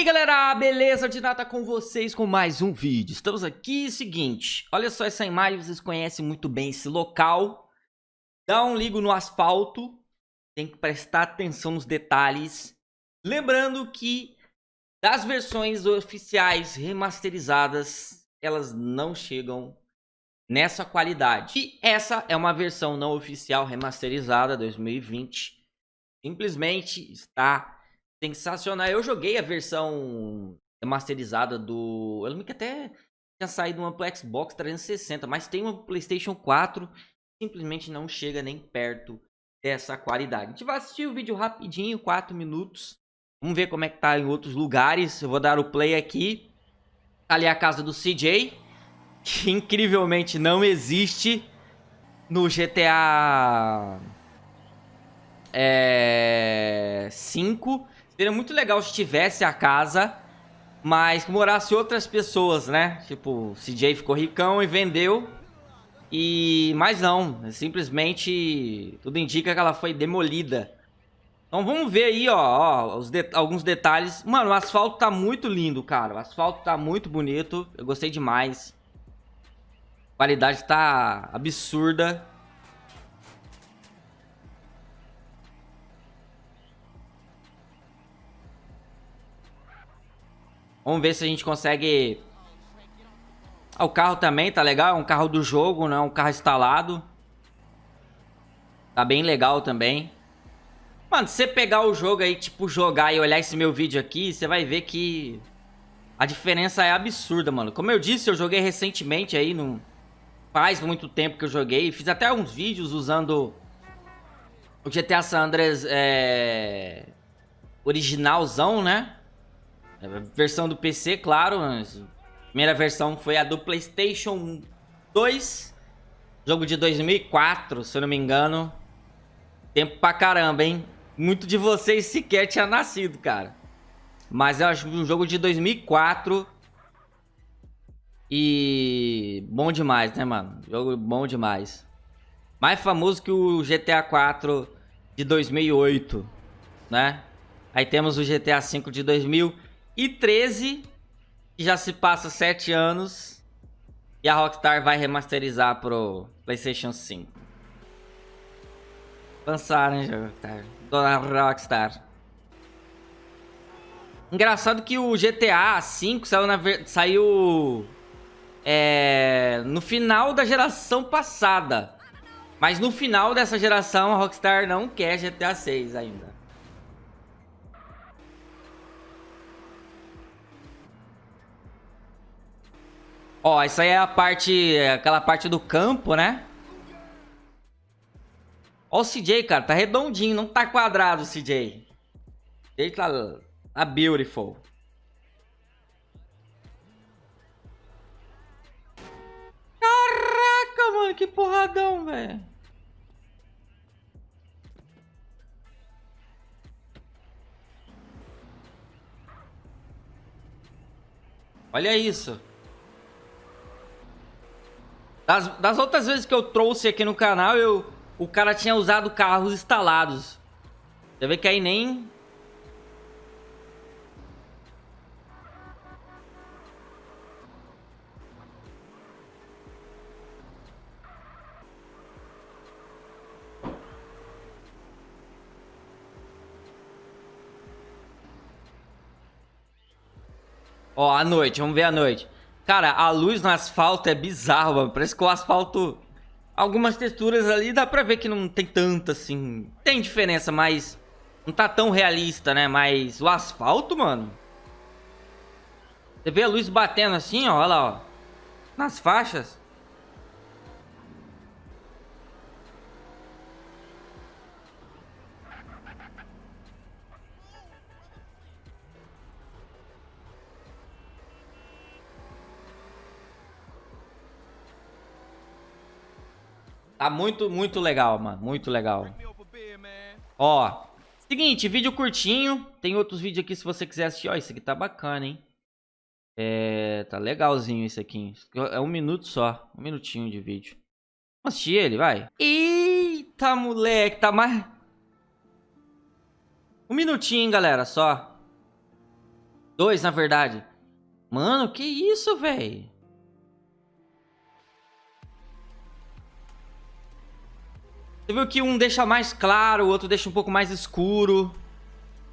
aí galera, beleza? De nada com vocês com mais um vídeo. Estamos aqui, seguinte Olha só essa imagem, vocês conhecem muito bem esse local. Dá um ligo no asfalto Tem que prestar atenção nos detalhes. Lembrando que Das versões oficiais remasterizadas Elas não chegam nessa qualidade. E essa é uma versão não oficial remasterizada 2020 Simplesmente está sensacional. Eu joguei a versão remasterizada do... Eu lembro que até tinha saído uma pro Xbox 360, mas tem uma PlayStation 4 simplesmente não chega nem perto dessa qualidade. A gente vai assistir o vídeo rapidinho, 4 minutos. Vamos ver como é que tá em outros lugares. Eu vou dar o play aqui. Tá ali a casa do CJ, que incrivelmente não existe no GTA é, 5. Seria muito legal se tivesse a casa, mas que morasse outras pessoas, né? Tipo, CJ ficou ricão e vendeu. E... Mas não, simplesmente tudo indica que ela foi demolida. Então vamos ver aí, ó, ó de alguns detalhes. Mano, o asfalto tá muito lindo, cara. O asfalto tá muito bonito. Eu gostei demais. A qualidade tá absurda. Vamos ver se a gente consegue... Ah, o carro também tá legal, é um carro do jogo, não é um carro instalado. Tá bem legal também. Mano, se você pegar o jogo aí, tipo, jogar e olhar esse meu vídeo aqui, você vai ver que a diferença é absurda, mano. Como eu disse, eu joguei recentemente aí, não faz muito tempo que eu joguei. Fiz até uns vídeos usando o GTA San Andreas é... originalzão, né? Versão do PC, claro. A primeira versão foi a do PlayStation 2. Jogo de 2004, se eu não me engano. Tempo pra caramba, hein? Muito de vocês sequer tinha nascido, cara. Mas eu acho um jogo de 2004. E... Bom demais, né, mano? Jogo bom demais. Mais famoso que o GTA 4 de 2008, né? Aí temos o GTA 5 de 2000 e 13, que já se passa 7 anos. E a Rockstar vai remasterizar pro PlayStation 5. Avançaram, hein, Rockstar? Dona Rockstar. Engraçado que o GTA V saiu, na, saiu é, no final da geração passada. Mas no final dessa geração a Rockstar não quer GTA 6 ainda. Ó, isso aí é a parte, aquela parte do campo, né? Ó o CJ, cara, tá redondinho, não tá quadrado o CJ. Ele tá, tá beautiful. Caraca, mano, que porradão, velho. Olha isso. Das, das outras vezes que eu trouxe aqui no canal, eu, o cara tinha usado carros instalados. Você vê que aí nem... Ó, a noite, vamos ver a noite. Cara, a luz no asfalto é bizarro, mano. Parece que o asfalto... Algumas texturas ali dá pra ver que não tem tanta, assim... Tem diferença, mas... Não tá tão realista, né? Mas o asfalto, mano... Você vê a luz batendo assim, ó. Olha lá, ó. Nas faixas. Tá muito, muito legal, mano. Muito legal. Ó, seguinte, vídeo curtinho. Tem outros vídeos aqui se você quiser assistir. Ó, esse aqui tá bacana, hein? É, tá legalzinho esse aqui. É um minuto só. Um minutinho de vídeo. Vamos assistir ele, vai. Eita, moleque. Tá mais... Um minutinho, galera, só. Dois, na verdade. Mano, que isso, velho? Você viu que um deixa mais claro, o outro deixa um pouco mais escuro.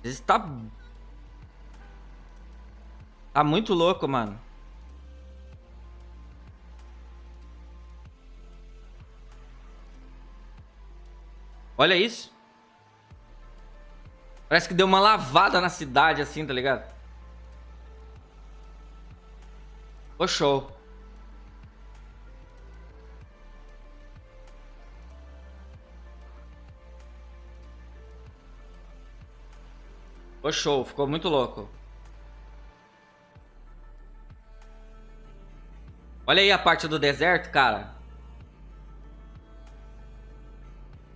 Esse tá... Tá muito louco, mano. Olha isso. Parece que deu uma lavada na cidade, assim, tá ligado? Ô, show. Ô, show. Ficou muito louco. Olha aí a parte do deserto, cara.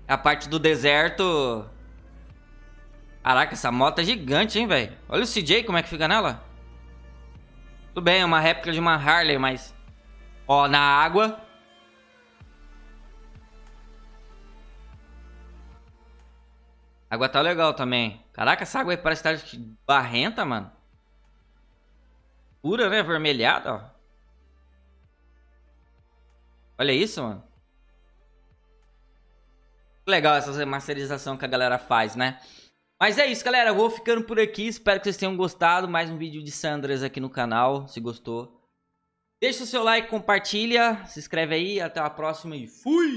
A parte do deserto... Caraca, essa moto é gigante, hein, velho? Olha o CJ, como é que fica nela. Tudo bem, é uma réplica de uma Harley, mas... Ó, na água... Água tá legal também. Caraca, essa água aí parece estar tá barrenta, mano. Pura, né? Vermelhada, ó. Olha isso, mano. Legal essa remasterização que a galera faz, né? Mas é isso, galera. Eu vou ficando por aqui. Espero que vocês tenham gostado. Mais um vídeo de Sandras aqui no canal, se gostou. Deixa o seu like, compartilha, se inscreve aí. Até a próxima e fui!